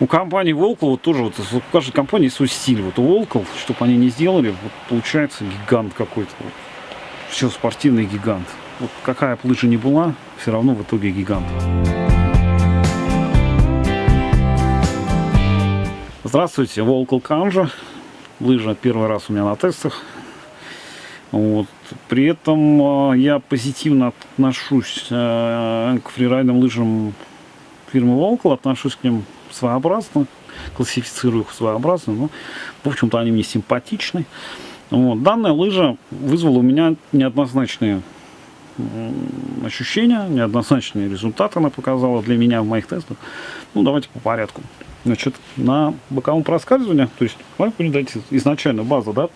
У компании Волкл вот тоже вот у каждой компании свой стиль. Вот у Волкл, чтобы они не сделали, вот получается гигант какой-то. Вот. Все спортивный гигант. Вот какая бы лыжа ни была, все равно в итоге гигант. Здравствуйте, Волкл Канжа. Лыжа первый раз у меня на тестах. Вот. При этом э, я позитивно отношусь э, к фрирайдным лыжам фирмы Völkl, отношусь к ним своеобразно, классифицирую их своеобразно, но, в общем-то, они мне симпатичны. Вот. Данная лыжа вызвала у меня неоднозначные ощущения, неоднозначные результаты она показала для меня в моих тестах. Ну, давайте по порядку. Значит, на боковом проскальзывании, то есть, мое понимание, изначально база, да,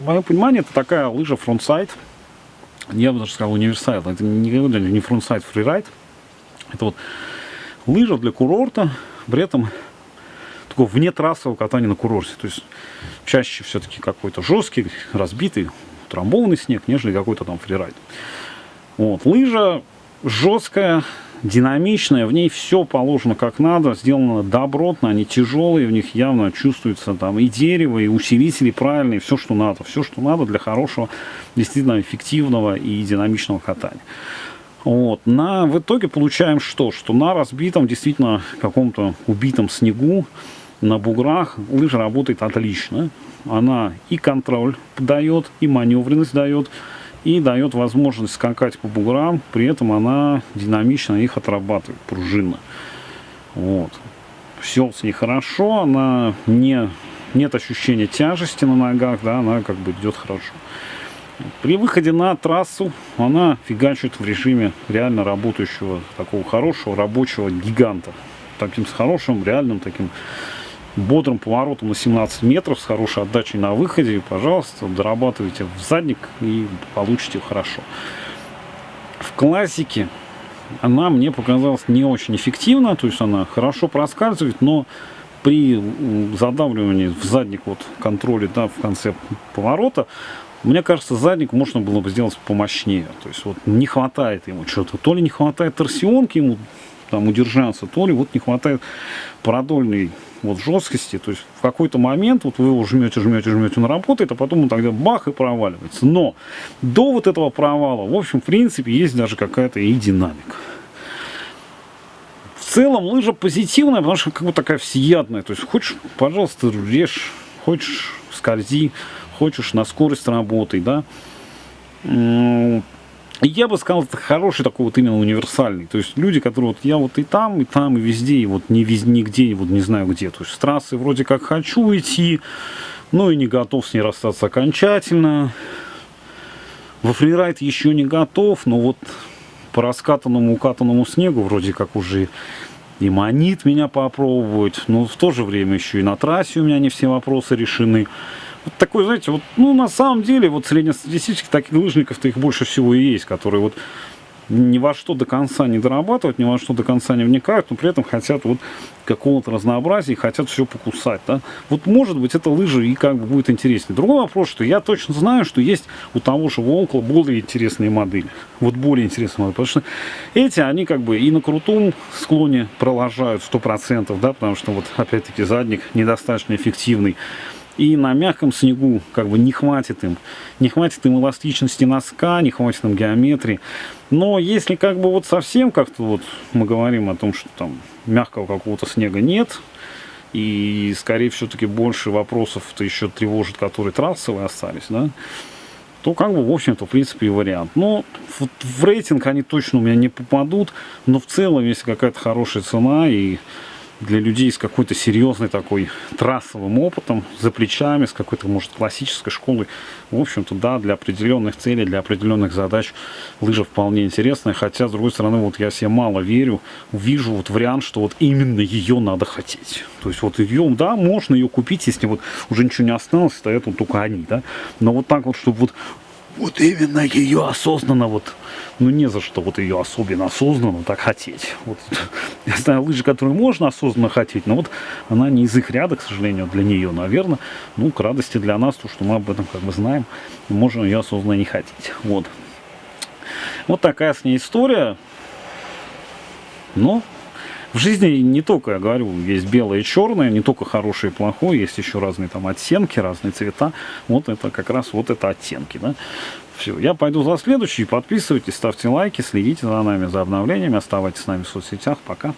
мое понимание, это такая лыжа frontside, я бы даже сказал универсал, это не, не frontside, фрирайд, это вот лыжа для курорта, при этом такого вне трассового катания на курорте. То есть чаще все-таки какой-то жесткий, разбитый, трамбованный снег, нежели какой-то там фрирайд. Вот. Лыжа жесткая, динамичная, в ней все положено как надо, сделано добротно, они тяжелые, в них явно чувствуется там и дерево, и усилители правильные, все, что надо, все, что надо для хорошего, действительно эффективного и динамичного катания. Вот. На, в итоге получаем что? Что на разбитом, действительно, каком-то убитом снегу, на буграх лыжа работает отлично. Она и контроль дает, и маневренность дает, и дает возможность скакать по буграм, при этом она динамично их отрабатывает, пружинно. Вот. Все с ней хорошо, она не, нет ощущения тяжести на ногах, да, она как бы идет хорошо. При выходе на трассу она фигачит в режиме реально работающего, такого хорошего рабочего гиганта. Таким с хорошим, реальным таким бодрым поворотом на 17 метров, с хорошей отдачей на выходе. Пожалуйста, дорабатывайте в задник и получите хорошо. В классике она мне показалась не очень эффективна, то есть она хорошо проскальзывает, но при задавливании в задник вот контроле да, в конце поворота мне кажется, задник можно было бы сделать помощнее. То есть вот не хватает ему что-то. То ли не хватает торсионки ему там удержаться, то ли вот не хватает продольной вот жесткости. То есть в какой-то момент вот вы его жмете, жмете, жмете, он работает, а потом он тогда бах и проваливается. Но до вот этого провала, в общем, в принципе, есть даже какая-то и динамика. В целом лыжа позитивная, потому что как бы такая всеядная. То есть хочешь, пожалуйста, режь, хочешь скользи, хочешь на скорость работай, да. Я бы сказал, это хороший такой вот именно универсальный. То есть люди, которые вот я вот и там, и там, и везде, и вот не везде, нигде, и вот не знаю где. То есть с трассы вроде как хочу идти, но и не готов с ней расстаться окончательно. Во фрирайд еще не готов, но вот по раскатанному, укатанному снегу вроде как уже и манит меня попробовать. Но в то же время еще и на трассе у меня не все вопросы решены такой, знаете, вот, ну, на самом деле, вот среднестатистических таких лыжников-то их больше всего и есть, которые вот ни во что до конца не дорабатывают, ни во что до конца не вникают, но при этом хотят вот какого-то разнообразия и хотят все покусать. Да? Вот может быть это лыжи и как бы будет интереснее. Другой вопрос, что я точно знаю, что есть у того же Волкла более интересные модели. Вот более интересные модели. Потому что эти, они как бы и на крутом склоне проложают 100%, да, потому что вот опять-таки задник недостаточно эффективный и на мягком снегу как бы не хватит им. Не хватит им эластичности носка, не хватит им геометрии. Но если как бы вот совсем как-то вот мы говорим о том, что там мягкого какого-то снега нет, и скорее все-таки больше вопросов-то еще тревожит, которые трассовые остались, да, то как бы, в общем-то, в принципе, и вариант. Но в, в рейтинг они точно у меня не попадут, но в целом, если какая-то хорошая цена и для людей с какой-то серьезной такой трассовым опытом, за плечами, с какой-то, может, классической школой. В общем-то, да, для определенных целей, для определенных задач лыжа вполне интересная. Хотя, с другой стороны, вот я себе мало верю, вижу вот вариант, что вот именно ее надо хотеть. То есть вот ее, да, можно ее купить, если вот уже ничего не осталось, стоят вот только они, да. Но вот так вот, чтобы вот вот именно ее осознанно вот, ну не за что вот ее особенно осознанно так хотеть. Вот, я знаю лыжи, которые можно осознанно хотеть, но вот она не из их ряда, к сожалению, для нее, наверное. Ну, к радости для нас, то, что мы об этом как бы знаем, можем ее осознанно не хотеть. Вот. Вот такая с ней история. Но в жизни не только, я говорю, есть белое и черное, не только хорошее и плохое, есть еще разные там оттенки, разные цвета. Вот это как раз вот это оттенки, да. Все, я пойду за следующий. Подписывайтесь, ставьте лайки, следите за нами, за обновлениями, оставайтесь с нами в соцсетях. Пока.